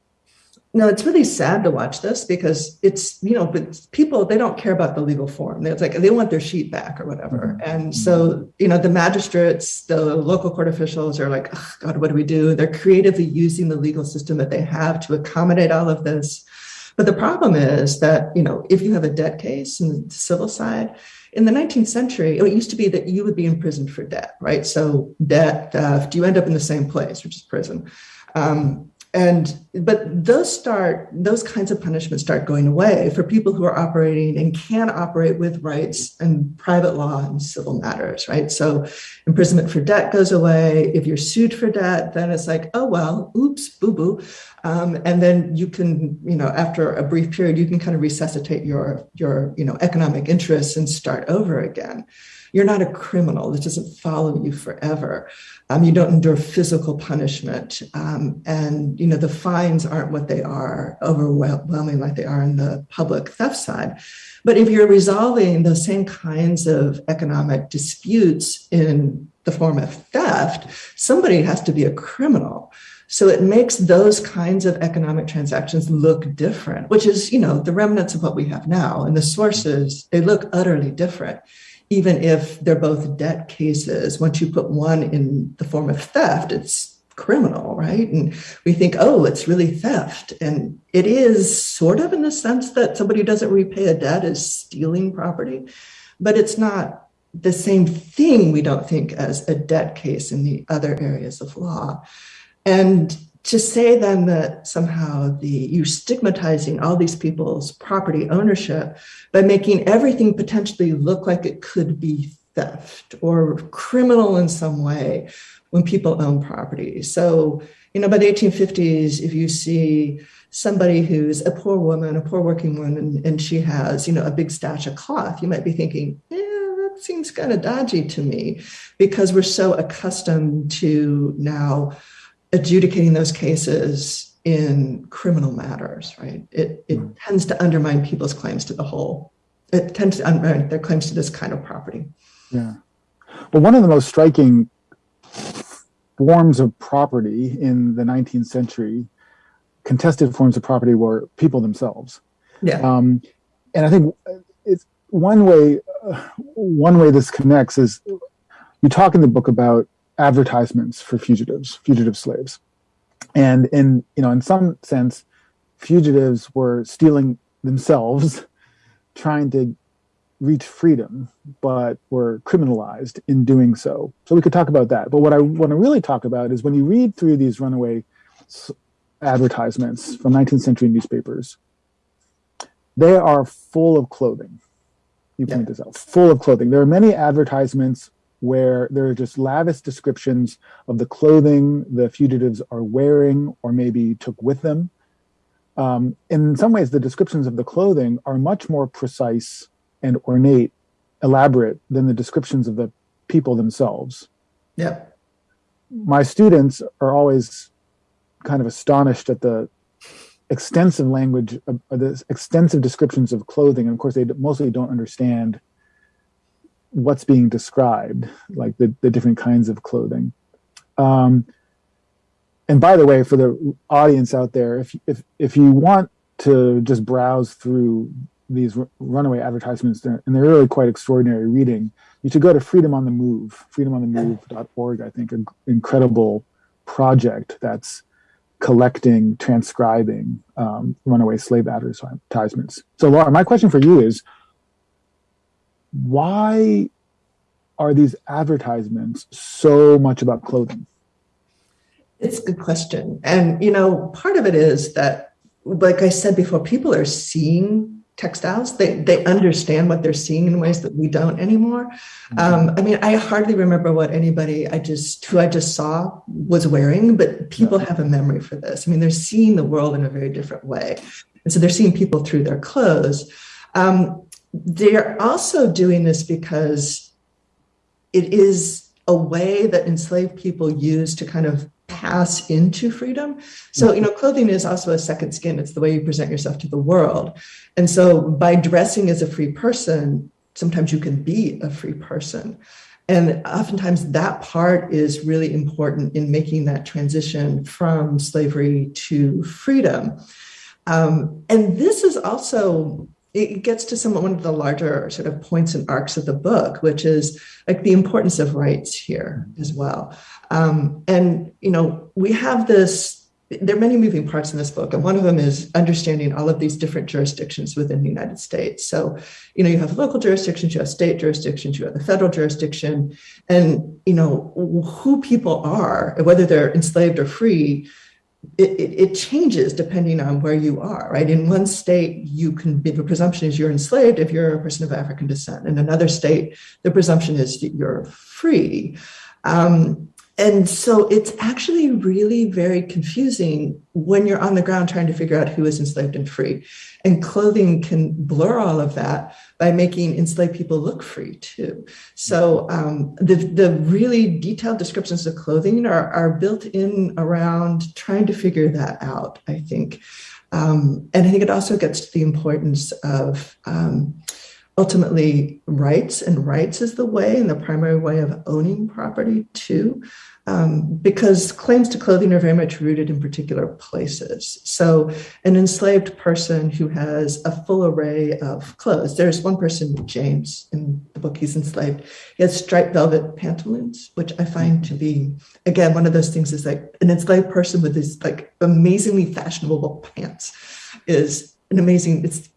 No, it's really sad to watch this because it's, you know, but people, they don't care about the legal form. It's like they want their sheet back or whatever. And so, you know, the magistrates, the local court officials are like, "Ugh, God, what do we do? They're creatively using the legal system that they have to accommodate all of this. But the problem is that, you know, if you have a debt case in the civil side, in the 19th century, it used to be that you would be imprisoned for debt, right? So debt theft, you end up in the same place, which is prison. Um, and but those start those kinds of punishments start going away for people who are operating and can operate with rights and private law and civil matters right? So imprisonment for debt goes away. If you're sued for debt then it's like oh well oops boo boo um, and then you can you know after a brief period you can kind of resuscitate your your you know economic interests and start over again you're not a criminal. This doesn't follow you forever. Um, you don't endure physical punishment. Um, and you know the fines aren't what they are overwhelming like they are in the public theft side. But if you're resolving those same kinds of economic disputes in the form of theft somebody has to be a criminal. So it makes those kinds of economic transactions look different which is you know the remnants of what we have now. And the sources they look utterly different even if they're both debt cases, once you put one in the form of theft, it's criminal, right? And we think, oh, it's really theft. And it is sort of in the sense that somebody who doesn't repay a debt is stealing property, but it's not the same thing, we don't think, as a debt case in the other areas of law. And to say then that somehow the you're stigmatizing all these people's property ownership by making everything potentially look like it could be theft or criminal in some way when people own property. So, you know, by the 1850s, if you see somebody who's a poor woman, a poor working woman, and, and she has, you know, a big stash of cloth, you might be thinking, yeah, that seems kind of dodgy to me because we're so accustomed to now adjudicating those cases in criminal matters, right? It, it Mm. tends to undermine people's claims to the whole. It tends to undermine their claims to this kind of property. Yeah. Well, one of the most striking forms of property in the 19th century, contested forms of property, were people themselves. Yeah. Um, and I think it's one way. Uh, one way this connects is you talk in the book about advertisements for fugitives, fugitive slaves, and in you know in some sense, fugitives were stealing themselves, [LAUGHS] trying to reach freedom, but were criminalized in doing so. So we could talk about that. But what I want to really talk about is when you read through these runaway s- advertisements from 19th century newspapers, they are full of clothing. You point Yeah. this out, full of clothing. There are many advertisements where there are just lavish descriptions of the clothing the fugitives are wearing or maybe took with them. Um, in some ways, the descriptions of the clothing are much more precise and ornate, elaborate than the descriptions of the people themselves. Yeah. My students are always kind of astonished at the extensive language, uh, the extensive descriptions of clothing. And of course, they mostly don't understand what's being described, like the, the different kinds of clothing. Um, and by the way, for the audience out there, if if if you want to just browse through these runaway advertisements, and they're really quite extraordinary reading, you should go to Freedom on the Move, freedomonthemove.org. I think an incredible project that's collecting, transcribing um, runaway slave advertisements. So, Laura, my question for you is why are these advertisements so much about clothing? It's a good question. And, you know, part of it is that, like I said before, people are seeing textiles. They, they understand what they're seeing in ways that we don't anymore. Mm-hmm. Um, I mean, I hardly remember what anybody I just, who I just saw was wearing, but people have a memory for this. I mean, they're seeing the world in a very different way. And so they're seeing people through their clothes. Um, they're also doing this because it is a way that enslaved people use to kind of pass into freedom. So, you know, clothing is also a second skin. It's the way you present yourself to the world. And so by dressing as a free person, sometimes you can be a free person. And oftentimes that part is really important in making that transition from slavery to freedom. Um, and this is also it gets to some one of the larger sort of points and arcs of the book, which is like the importance of rights here as well. Um, and you know, we have this. There are many moving parts in this book, and one of them is understanding all of these different jurisdictions within the United States. So, you know, you have local jurisdictions, you have state jurisdictions, you have the federal jurisdiction, and you know who people are, whether they're enslaved or free it, it, it, changes depending on where you are, right? In one state, you can be the presumption is you're enslaved if you're a person of African descent. In another state, the presumption is you're free. Um, and so it's actually really very confusing when you're on the ground trying to figure out who is enslaved and free. And clothing can blur all of that by making enslaved people look free too. So um, the, the really detailed descriptions of clothing are, are built in around trying to figure that out, I think. Um, and I think it also gets to the importance of um, ultimately rights and rights is the way and the primary way of owning property too um, because claims to clothing are very much rooted in particular places. So an enslaved person who has a full array of clothes there's one person james in the book he's enslaved. He has striped velvet pantaloons which i find to be again one of those things is like an enslaved person with these like amazingly fashionable pants is an amazing it's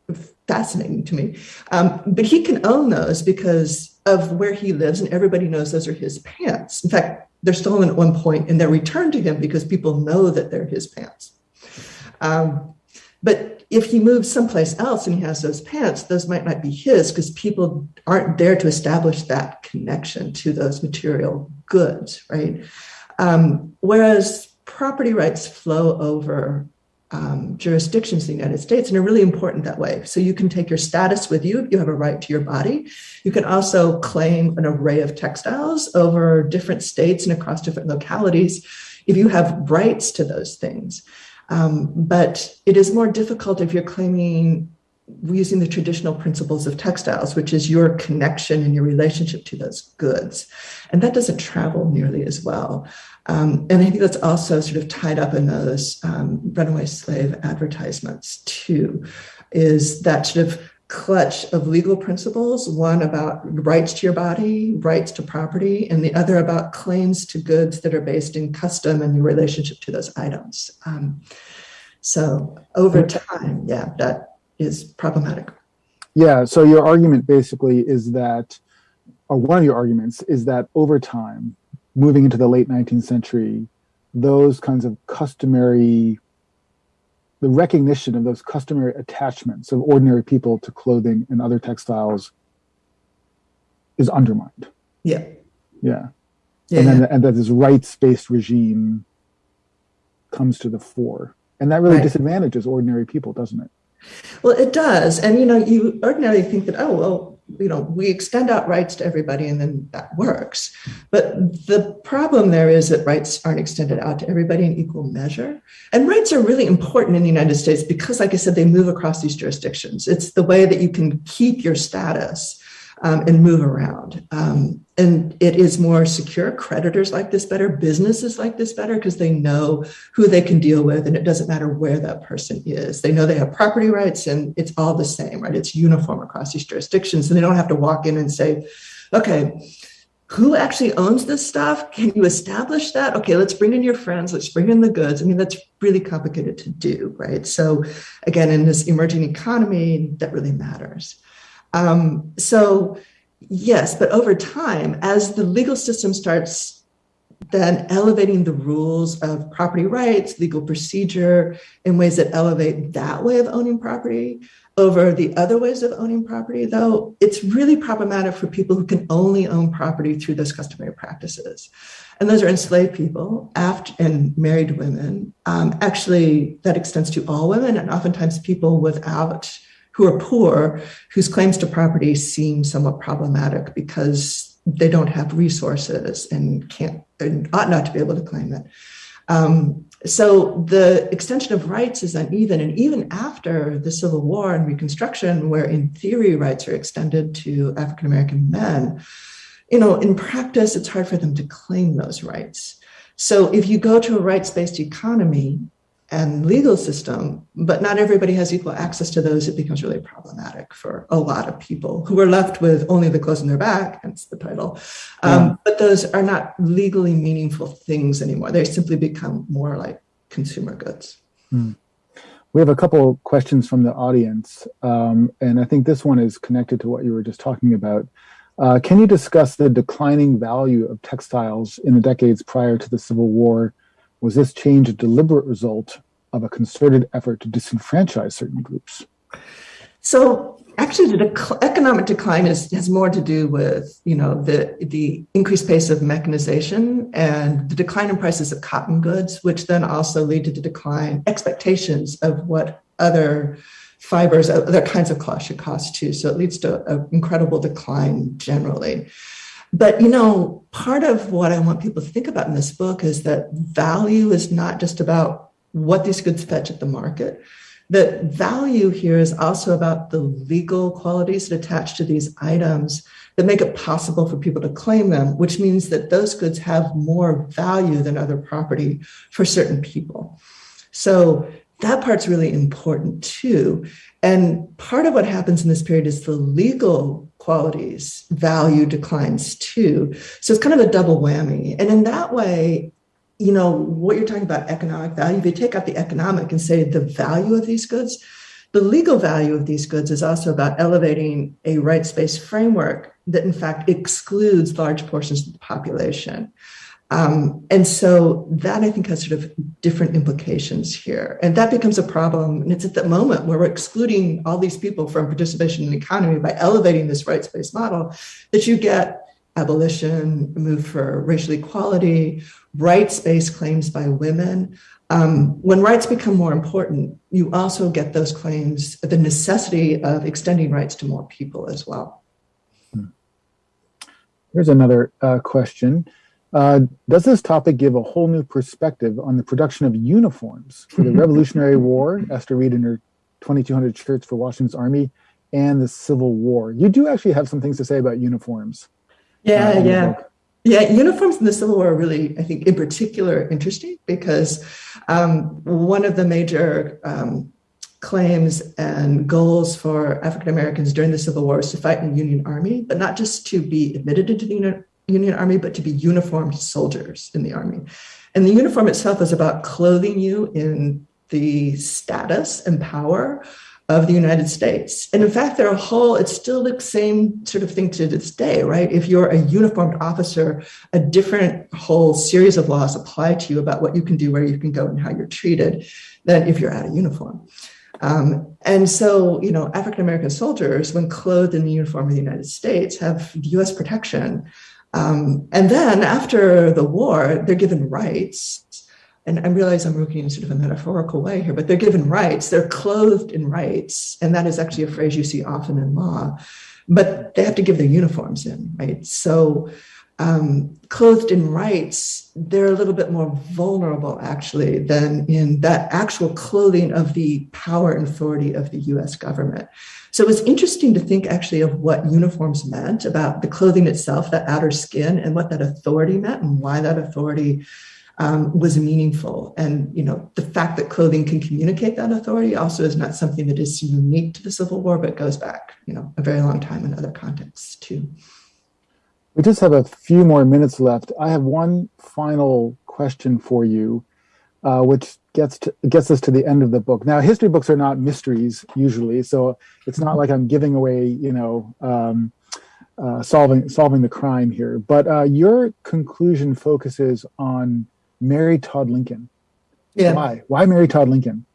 fascinating to me. Um, but he can own those because of where he lives, and everybody knows those are his pants. In fact, they're stolen at one point and they're returned to him because people know that they're his pants. Um, but if he moves someplace else and he has those pants, those might not be his because people aren't there to establish that connection to those material goods, right? Um, whereas property rights flow over um, jurisdictions in the United States and are really important that way. So you can take your status with you. You have a right to your body. You can also claim an array of textiles over different states and across different localities if you have rights to those things. Um, but it is more difficult if you're claiming using the traditional principles of textiles, which is your connection and your relationship to those goods. And that doesn't travel nearly as well. Um, and I think that's also sort of tied up in those um, runaway slave advertisements too, is that sort of clutch of legal principles one about rights to your body, rights to property, and the other about claims to goods that are based in custom and your relationship to those items. Um, so over time, yeah, that is problematic. Yeah, so your argument basically is that, or one of your arguments is that over time, moving into the late 19th century, those kinds of customary, the recognition of those customary attachments of ordinary people to clothing and other textiles is undermined. Yeah. Yeah. yeah and then and that this rights-based regime comes to the fore. And that really Right. disadvantages ordinary people, doesn't it? Well, it does. And, you know, you ordinarily think that, oh, well, you know, we extend out rights to everybody and then that works. But the problem there is that rights aren't extended out to everybody in equal measure. And rights are really important in the United States because, like I said, they move across these jurisdictions. It's the way that you can keep your status um, and move around. Um, and it is more secure. Creditors like this better, businesses like this better because they know who they can deal with, and it doesn't matter where that person is. They know they have property rights, and it's all the same, right? It's uniform across these jurisdictions, and they don't have to walk in and say, okay, who actually owns this stuff? Can you establish that? Okay, let's bring in your friends, let's bring in the goods. I mean, that's really complicated to do, right? So, again, in this emerging economy, that really matters. Um, so, yes, but over time, as the legal system starts then elevating the rules of property rights, legal procedure in ways that elevate that way of owning property over the other ways of owning property, though, it's really problematic for people who can only own property through those customary practices. And those are enslaved people after, and married women. Um, actually, that extends to all women and oftentimes people without who are poor, whose claims to property seem somewhat problematic because they don't have resources and can't and ought not to be able to claim it. Um, so the extension of rights is uneven, and even after the Civil War and Reconstruction, where in theory rights are extended to African American men, you know, in practice it's hard for them to claim those rights. So if you go to a rights-based economy, and legal system, but not everybody has equal access to those, it becomes really problematic for a lot of people who are left with only the clothes on their back, hence the title. Um, Yeah. But those are not legally meaningful things anymore. They simply become more like consumer goods. We have a couple questions from the audience, um, and I think this one is connected to what you were just talking about. Uh, can you discuss the declining value of textiles in the decades prior to the Civil War? Was this change a deliberate result of a concerted effort to disenfranchise certain groups? So actually, the dec- economic decline is, has more to do with you know the the increased pace of mechanization and the decline in prices of cotton goods, which then also lead to the decline expectations of what other fibers, other kinds of cloth should cost too. So it leads to an incredible decline generally. But you know, part of what I want people to think about in this book is that value is not just about what these goods fetch at the market. The value here is also about the legal qualities that attach to these items that make it possible for people to claim them, which means that those goods have more value than other property for certain people. So that part's really important too. And part of what happens in this period is the legal qualities value declines too. So it's kind of a double whammy. And in that way, you know, what you're talking about economic value, if you take out the economic and say the value of these goods, the legal value of these goods is also about elevating a rights based framework that, in fact, excludes large portions of the population. Um, and so that I think has sort of different implications here. And that becomes a problem. And it's at the moment where we're excluding all these people from participation in the economy by elevating this rights based model that you get abolition, move for racial equality, rights based claims by women. Um, when rights become more important, you also get those claims, the necessity of extending rights to more people as well. Here's another uh, question. Uh, does this topic give a whole new perspective on the production of uniforms for the [LAUGHS] Revolutionary War, Esther Reed and her 2,200 shirts for Washington's Army, and the Civil War? You do actually have some things to say about uniforms. Yeah, uh, yeah. Yeah, uniforms in the Civil War are really, I think, in particular interesting because um, one of the major um, claims and goals for African Americans during the Civil War was to fight in the Union Army, but not just to be admitted into the Union, Union Army, but to be uniformed soldiers in the Army. And the uniform itself is about clothing you in the status and power of the United States. And in fact, there are a whole, it's still the same sort of thing to this day, right? If you're a uniformed officer, a different whole series of laws apply to you about what you can do, where you can go, and how you're treated than if you're out of uniform. Um, and so, you know, African American soldiers, when clothed in the uniform of the United States, have US protection. Um, and then after the war, they're given rights and I realize I'm working in sort of a metaphorical way here, but they're given rights. They're clothed in rights. And that is actually a phrase you see often in law. But they have to give their uniforms in, right? So, um, clothed in rights, they're a little bit more vulnerable, actually, than in that actual clothing of the power and authority of the US government. So it was interesting to think actually of what uniforms meant about the clothing itself, that outer skin, and what that authority meant and why that authority um, was meaningful. And you know, the fact that clothing can communicate that authority also is not something that is unique to the Civil War, but goes back, you know, a very long time in other contexts too. We just have a few more minutes left. I have one final question for you, uh, which gets to, gets us to the end of the book. Now, history books are not mysteries usually, so it's not like I'm giving away, you know, um, uh, solving solving the crime here. But uh, your conclusion focuses on Mary Todd Lincoln. Yeah. Why? Why Mary Todd Lincoln?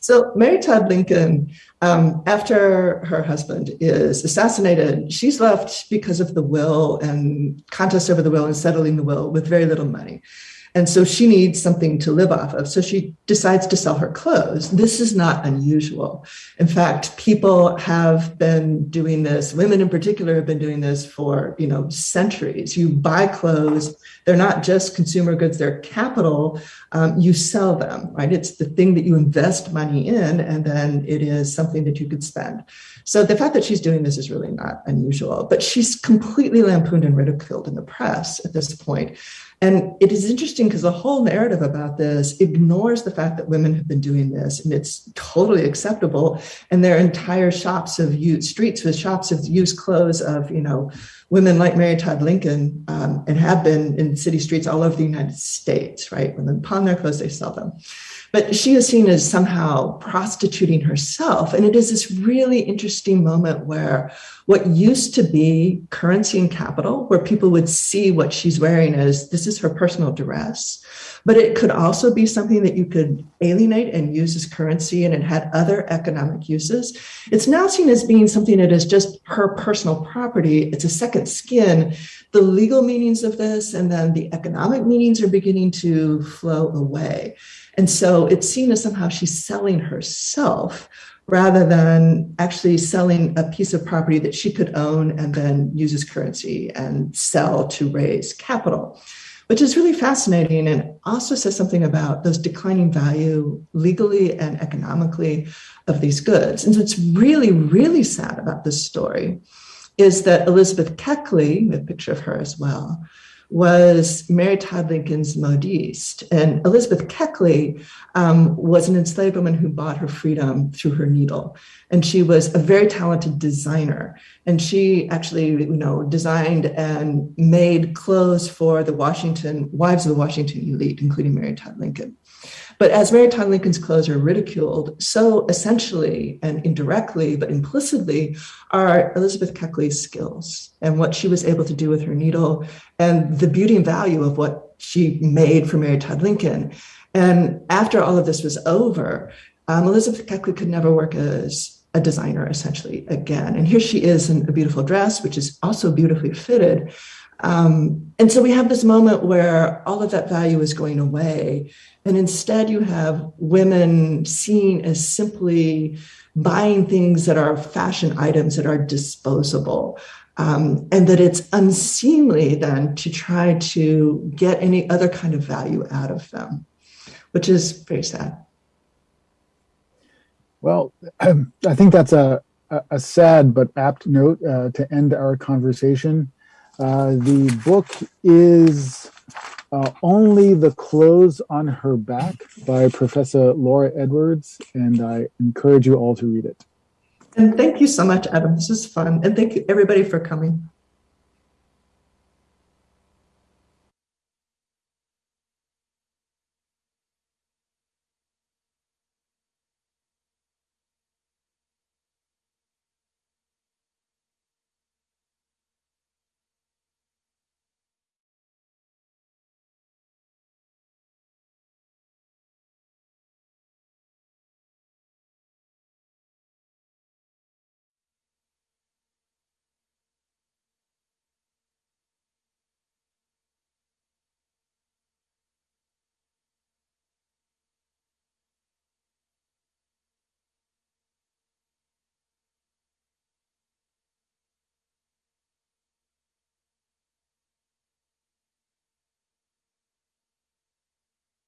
So Mary Todd Lincoln, um, after her husband is assassinated, she's left because of the will and contest over the will and settling the will with very little money. And so she needs something to live off of. So she decides to sell her clothes. This is not unusual. In fact, people have been doing this, women in particular have been doing this for, you know, centuries. You buy clothes, they're not just consumer goods, they're capital. Um, you sell them, right? It's the thing that you invest money in, and then it is something that you could spend. So the fact that she's doing this is really not unusual, but she's completely lampooned and ridiculed in the press at this point. And it is interesting because the whole narrative about this ignores the fact that women have been doing this and it's totally acceptable. And their entire shops of used streets with shops of used clothes of, you know, women like Mary Todd Lincoln um, and have been in city streets all over the United States, right? Women pawn their clothes, they sell them. But she is seen as somehow prostituting herself. And it is this really interesting moment where what used to be currency and capital, where people would see what she's wearing as this is her personal dress, but it could also be something that you could alienate and use as currency and it had other economic uses. It's now seen as being something that is just her personal property. It's a second skin. The legal meanings of this and then the economic meanings are beginning to flow away. And so it's seen as somehow she's selling herself rather than actually selling a piece of property that she could own and then use as currency and sell to raise capital, which is really fascinating and also says something about those declining value legally and economically of these goods. And so what's really, really sad about this story is that Elizabeth Keckley, a picture of her as well, was Mary Todd Lincoln's modiste. And Elizabeth Keckley um, was an enslaved woman who bought her freedom through her needle. And she was a very talented designer. And she actually, you know, designed and made clothes for the Washington, wives of the Washington elite, including Mary Todd Lincoln. But as Mary Todd Lincoln's clothes are ridiculed, so essentially and indirectly, but implicitly, are Elizabeth Keckley's skills and what she was able to do with her needle and the beauty and value of what she made for Mary Todd Lincoln. And after all of this was over, um, Elizabeth Keckley could never work as a designer essentially again. And here she is in a beautiful dress, which is also beautifully fitted. Um, and so we have this moment where all of that value is going away. And instead, you have women seen as simply buying things that are fashion items that are disposable. Um, and that it's unseemly then to try to get any other kind of value out of them, which is very sad. Well, [CLEARS THROAT] I think that's a, a sad but apt note uh, to end our conversation. Uh, the book is uh, Only the Clothes on Her Back by Professor Laura Edwards, and I encourage you all to read it. And thank you so much, Adam. This is fun. And thank you, everybody, for coming.